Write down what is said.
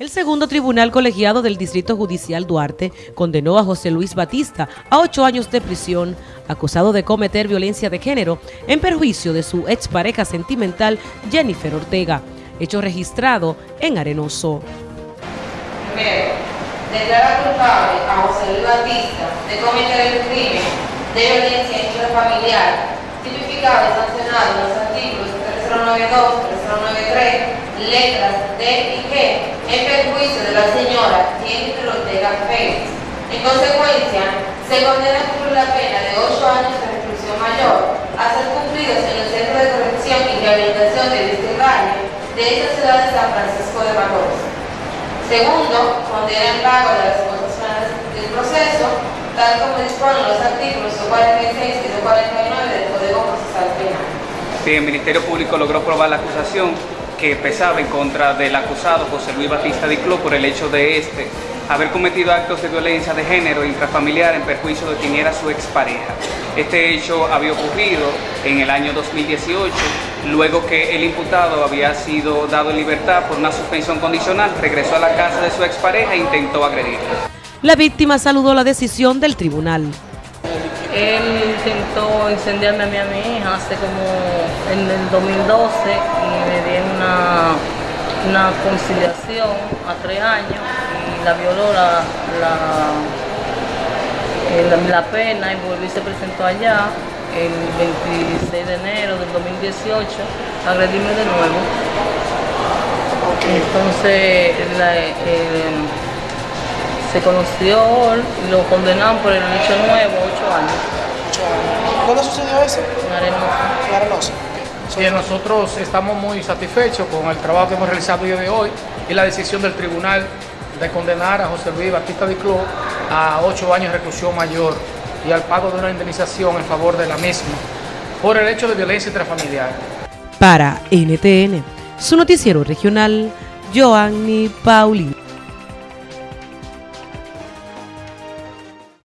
El segundo tribunal colegiado del Distrito Judicial Duarte condenó a José Luis Batista a ocho años de prisión, acusado de cometer violencia de género en perjuicio de su expareja sentimental Jennifer Ortega, hecho registrado en Arenoso. Primero, declara culpable a José Luis Batista de cometer el crimen de violencia intrafamiliar, tipificado y sancionado en los artículos 3092, 3093, letras D y G en perjuicio de la señora Jennifer Ortega Pérez. En consecuencia, se condena cumplir la pena de 8 años de reclusión mayor a ser cumplidos en el Centro de Corrección y Rehabilitación de Vistirraño de esta ciudad de San Francisco de Macorís. Segundo, condena el pago de las finales del proceso, tal como disponen los artículos 46 El Ministerio Público logró probar la acusación, que pesaba en contra del acusado José Luis Batista Dicló por el hecho de este haber cometido actos de violencia de género intrafamiliar en perjuicio de quien era su expareja. Este hecho había ocurrido en el año 2018, luego que el imputado había sido dado en libertad por una suspensión condicional, regresó a la casa de su expareja e intentó agredirla. La víctima saludó la decisión del tribunal. Él intentó incendiarme a mí a mi hija hace como en el 2012 y me di una, una conciliación a tres años y la violó la, la, la, pena y volví se presentó allá el 26 de enero del 2018 a agredirme de nuevo. Entonces la, se conoció, lo condenaron por el hecho nuevo, ocho años. ¿Dónde sucedió eso? En Arenoso. En Arenoso. Sí, nosotros estamos muy satisfechos con el trabajo que hemos realizado el día de hoy y la decisión del tribunal de condenar a José Luis Batista de Cló a ocho años de reclusión mayor y al pago de una indemnización en favor de la misma por el hecho de violencia intrafamiliar. Para NTN, su noticiero regional, Joanny Paulino.